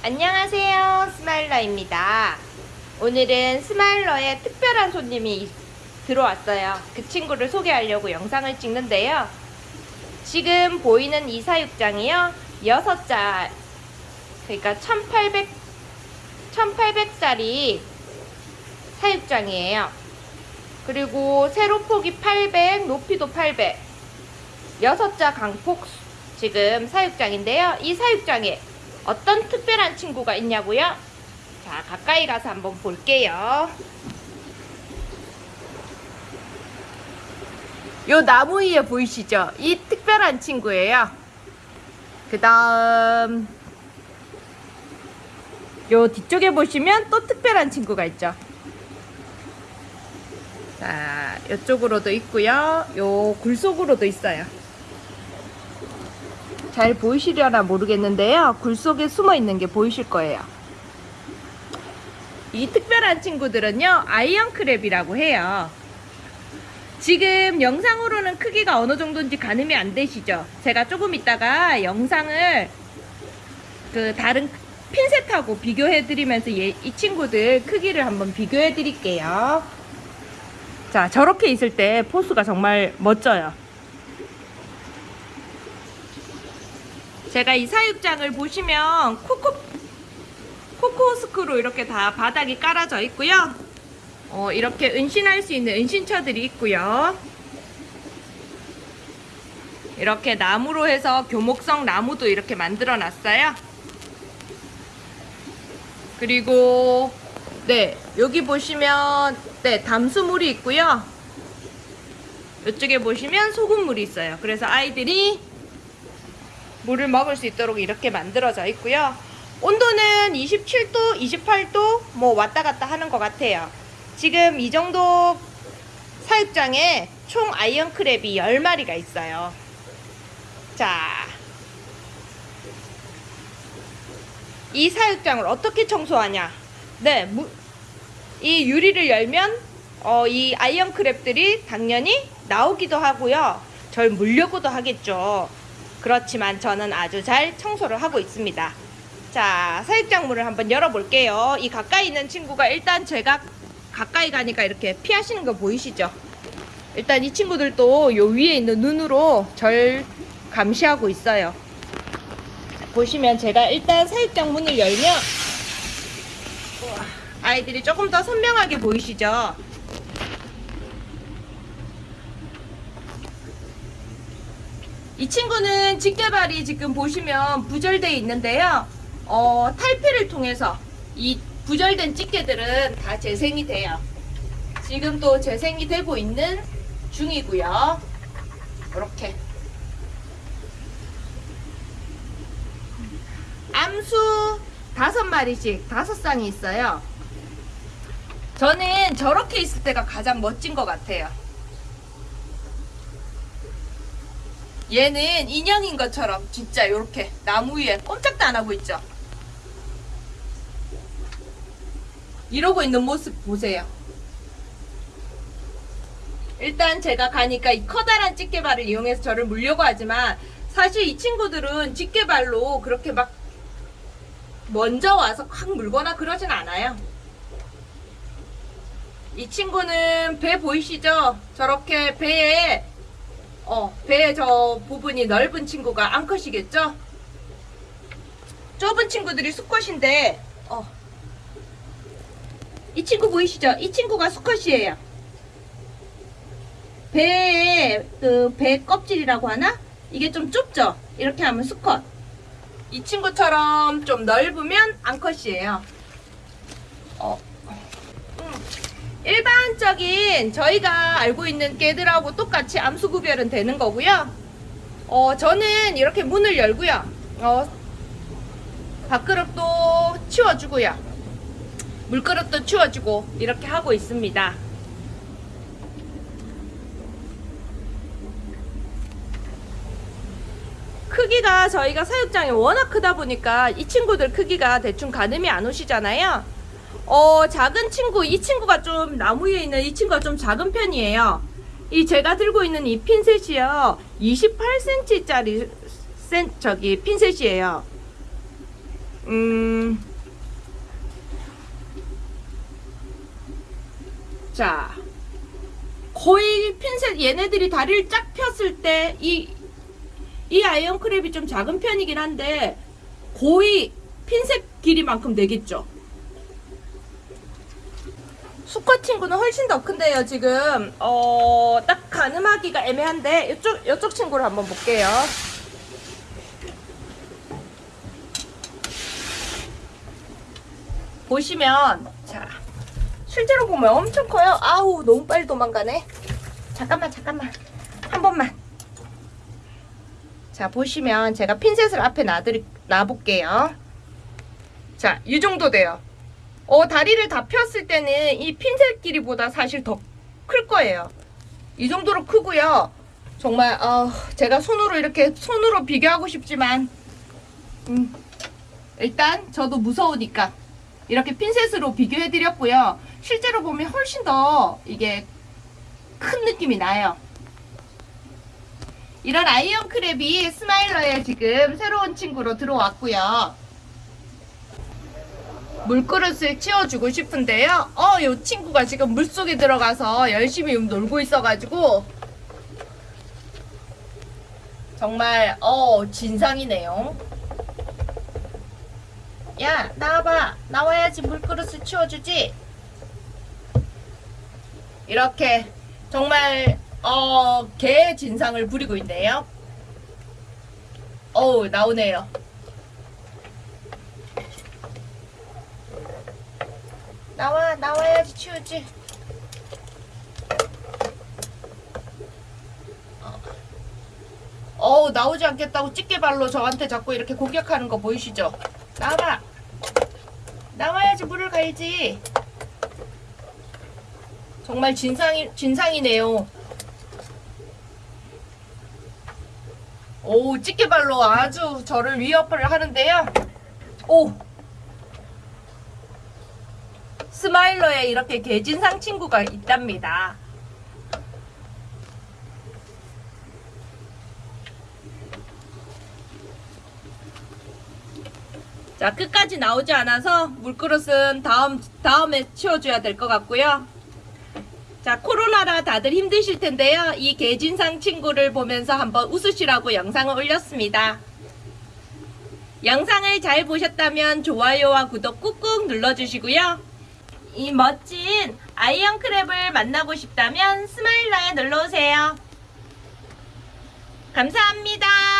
안녕하세요 스마일러입니다. 오늘은 스마일러에 특별한 손님이 들어왔어요. 그 친구를 소개하려고 영상을 찍는데요. 지금 보이는 이 사육장이요 6자 그러니까 1800 1800짜리 사육장이에요. 그리고 세로폭이 800 높이도 800 6자 광폭 지금 사육장인데요. 이 사육장에 어떤 특별한 친구가 있냐고요? 자, 가까이 가서 한번 볼게요. 요 나무 위에 보이시죠? 이 특별한 친구예요. 그 다음 요 뒤쪽에 보시면 또 특별한 친구가 있죠. 자, 이쪽으로도 있고요. 요 굴 속으로도 있어요. 잘 보이시려나 모르겠는데요. 굴 속에 숨어 있는 게 보이실 거예요. 이 특별한 친구들은요, iron crab이라고 해요. 지금 영상으로는 크기가 어느 정도인지 가늠이 안 되시죠? 제가 조금 있다가 영상을 그 다른 핀셋하고 비교해 드리면서 이 친구들 크기를 한번 비교해 드릴게요. 자, 저렇게 있을 때 포스가 정말 멋져요. 제가 이 사육장을 보시면 코코 코코스크로 이렇게 다 바닥이 깔아져 있고요. 어, 이렇게 은신할 수 있는 은신처들이 있고요. 이렇게 나무로 해서 교목성 나무도 이렇게 만들어 놨어요. 그리고 네 여기 보시면 네 담수물이 있고요. 이쪽에 보시면 소금물이 있어요. 그래서 아이들이 물을 먹을 수 있도록 이렇게 만들어져 있고요. 온도는 27도, 28도 뭐 왔다 갔다 하는 것 같아요. 지금 이 정도 사육장에 총 아이언 크랩이 10마리가 있어요. 자, 이 사육장을 어떻게 청소하냐? 네, 무, 이 유리를 열면 어, 이 iron crab들이 당연히 나오기도 하고요. 절 물려고도 하겠죠. 그렇지만 저는 아주 잘 청소를 하고 있습니다. 자, 사육장문을 한번 열어볼게요. 이 가까이 있는 친구가 일단 제가 가까이 가니까 이렇게 피하시는 거 보이시죠? 일단 이 친구들도 요 위에 있는 눈으로 절 감시하고 있어요. 보시면 제가 일단 사육장 문을 열면 아이들이 조금 더 선명하게 보이시죠? 이 친구는 직개발이 지금 보시면 부절되어 있는데요. 어, 탈피를 통해서 이 부절된 집게들은 다 재생이 돼요. 지금 또 재생이 되고 있는 중이고요. 이렇게 암수 다섯 마리씩 다섯 쌍이 있어요. 저는 저렇게 있을 때가 가장 멋진 것 같아요. 얘는 인형인 것처럼 진짜 이렇게 나무 위에 꼼짝도 안 하고 있죠. 이러고 있는 모습 보세요. 일단 제가 가니까 이 커다란 집게발을 이용해서 저를 물려고 하지만 사실 이 친구들은 집게발로 그렇게 막 먼저 와서 확 물거나 그러진 않아요. 이 친구는 배 보이시죠? 저렇게 배에 어, 배의 저 부분이 넓은 친구가 암컷이겠죠? 좁은 친구들이 수컷인데, 어. 이 친구 보이시죠? 이 친구가 수컷이에요. 배의 그 배 껍질이라고 하나? 이게 좀 좁죠? 이렇게 하면 수컷. 이 친구처럼 좀 넓으면 암컷이에요. 어. 일반적인 저희가 알고 있는 개들하고 똑같이 암수 구별은 되는 거고요. 어, 저는 이렇게 문을 열고요. 어, 밥그릇도 치워주고요. 물그릇도 치워주고 이렇게 하고 있습니다. 크기가 저희가 사육장이 워낙 크다 보니까 이 친구들 크기가 대충 가늠이 안 오시잖아요. 어, 작은 친구, 이 친구가 좀 나무 위에 있는 이 친구가 좀 작은 편이에요. 이 제가 들고 있는 이 핀셋이요. 28cm짜리 센, 저기 핀셋이에요. 음. 자. 거의 핀셋 얘네들이 다리를 쫙 폈을 때 이 이 아이언크랩이 좀 작은 편이긴 한데 거의 핀셋 길이만큼 되겠죠. 수컷 친구는 훨씬 더 큰데요. 지금 어, 딱 가늠하기가 애매한데 이쪽 이쪽 친구를 한번 볼게요. 보시면 자 실제로 보면 엄청 커요. 아우 너무 빨리 도망가네. 잠깐만 잠깐만 한 번만. 자 보시면 제가 핀셋을 앞에 놔드리, 놔볼게요. 자 이 정도 돼요. 어 다리를 다 폈을 때는 이 핀셋 길이보다 사실 더 클 거예요. 이 정도로 크고요. 정말 어, 제가 손으로 이렇게 손으로 비교하고 싶지만 음, 일단 저도 무서우니까 이렇게 핀셋으로 비교해 드렸고요. 실제로 보면 훨씬 더 이게 큰 느낌이 나요. 이런 iron crab이 스마일러에 지금 새로운 친구로 들어왔고요. 물그릇을 치워주고 싶은데요. 어, 이 친구가 지금 물속에 들어가서 열심히 놀고 있어가지고 정말 어 진상이네요. 야 나와봐 나와야지 물그릇을 치워주지 이렇게 정말 어개 진상을 부리고 있네요 어우 나오네요 나와 나와야지 치우지. 어우 나오지 않겠다고 집게발로 저한테 자꾸 이렇게 공격하는 거 보이시죠? 나와봐 나와야지 물을 갈지. 정말 진상이 진상이네요. 오 집게발로 아주 저를 위협을 하는데요. 오 스마일러에 이렇게 개진상 친구가 있답니다 자 끝까지 나오지 않아서 물그릇은 다음 다음에 치워줘야 될 것 같고요. 자 코로나라 다들 힘드실 텐데요. 이 개진상 친구를 보면서 한번 웃으시라고 영상을 올렸습니다. 영상을 잘 보셨다면 좋아요와 구독 꾹꾹 눌러주시고요. 이 멋진 iron crab을 만나고 싶다면 스마일러에 놀러오세요. 감사합니다.